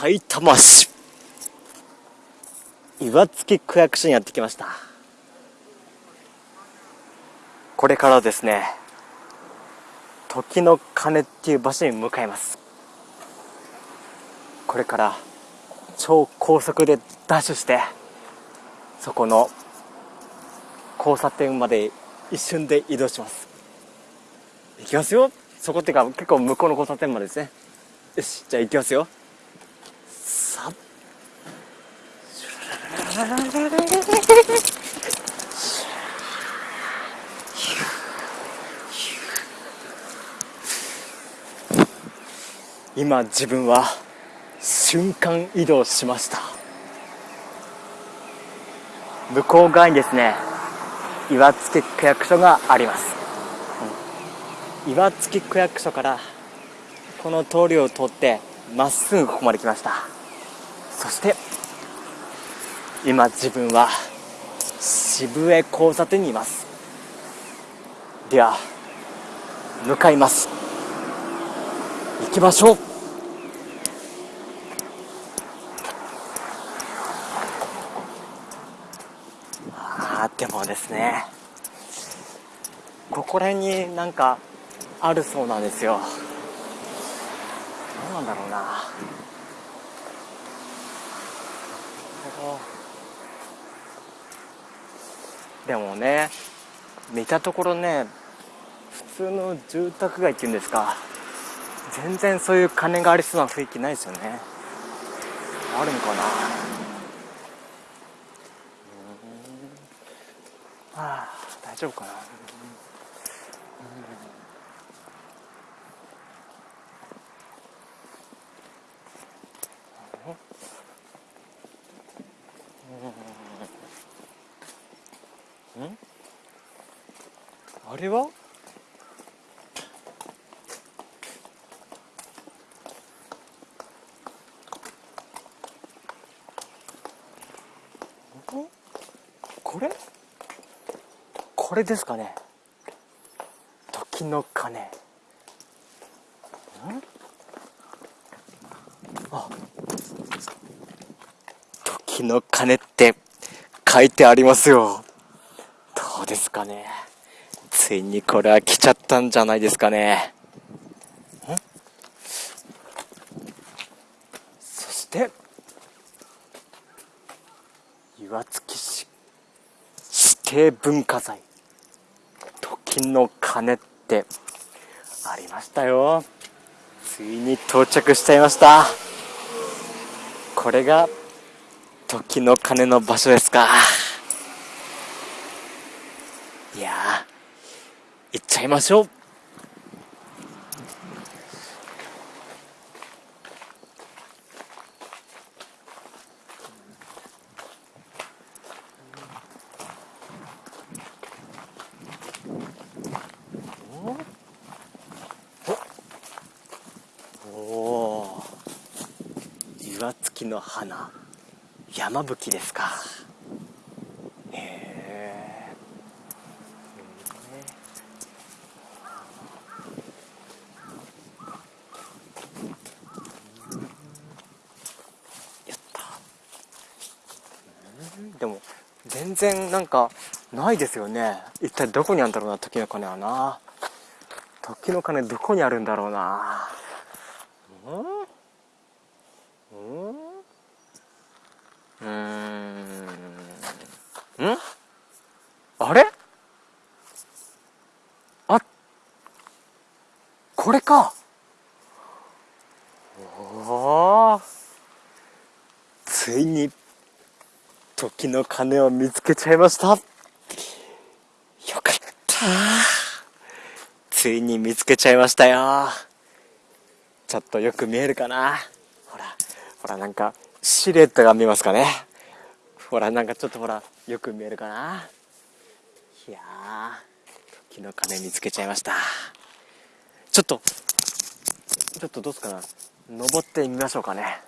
埼玉市。岩槻区役所にやってきました。これからですね時の鐘っていう場所に向かいます。これから超高速でダッシュしてそこの交差点まで一瞬で移動します。行きますよ。そこっていうか結構向こうの交差点までですね。よしじゃあ行きますよさっ今自分は瞬間移動しました。向こう側にですね岩槻区役所があります、うん、岩槻区役所からこの通りを通ってまっすぐここまで来ました。そして今自分は渋江交差点にいます。では向かいます。行きましょう。あでもですねここら辺になんかあるそうなんですよ。どうなんだろうな。でもね見たところね普通の住宅街っていうんですか全然そういう金がありそうな雰囲気ないですよね。あるのかな。ああ大丈夫かな。れは？これ？これですかね。時の鐘。あ。時の鐘って書いてありますよ。どうですかね。ついにこれは来ちゃったんじゃないですかね。そして岩槻市指定文化財。時の鐘ってありましたよ。ついに到着しちゃいました。これが時の鐘の場所ですかいや行っちゃいましょう。岩槻の花。山吹ですかへえやったでも全然なんかないですよね。一体どこにあるんだろうな時の鐘はな。時の鐘どこにあるんだろうな。うん？うん？ん？あれ？あこれかおおついに時の鐘を見つけちゃいました。よかった。ついに見つけちゃいましたよ。ちょっとよく見えるかな。ほらほらなんかシルエットが見えますかね。ほらなんかちょっとほらよく見えるかな。いや時の鐘見つけちゃいました。ちょっとちょっとどうすかな。登ってみましょうかね。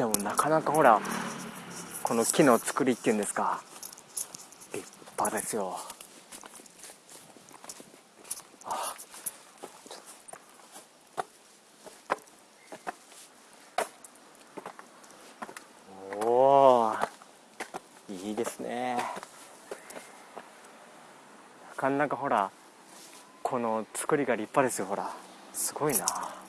でもなかなかほらこの木の作りっていうんですか立派ですよ。あおいいですね。なかなかほらこの作りが立派ですよほら。すごいな。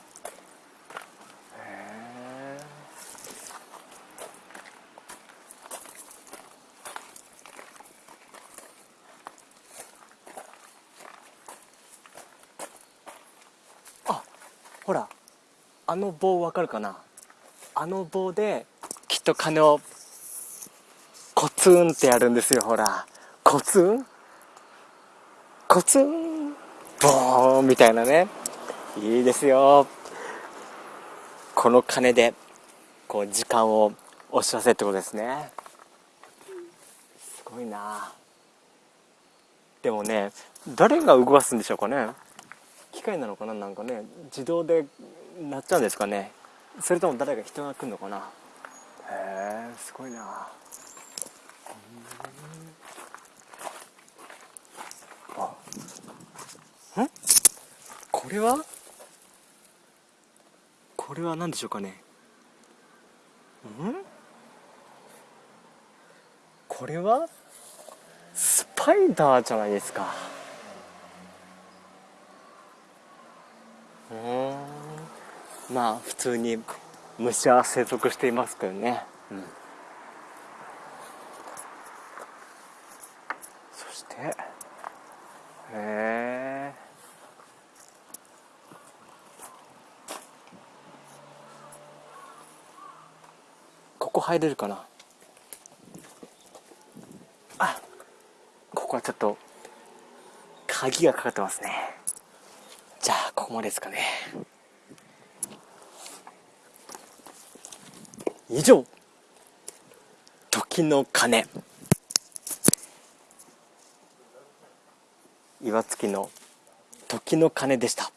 あの棒わかるかな？あの棒できっと鐘をコツンってやるんですよほら。コツン？コツン？ボーンみたいなね。いいですよ。この鐘でこう時間をお知らせってことですね。すごいな。でもね誰が動かすんでしょうかね。機械なのかな？なんかね自動でなっちゃうんですかね。それとも誰か人が来るのかな。へえすごいな。あん？これは？これは何でしょうかね。ん？これは？スパイダーじゃないですか。うんまあ普通に虫は生息していますけどね、うん、そしてへえここ入れるかな？あここはちょっと鍵がかかってますね。じゃあここまでですかね以上。時の鐘。岩槻の時の鐘でした。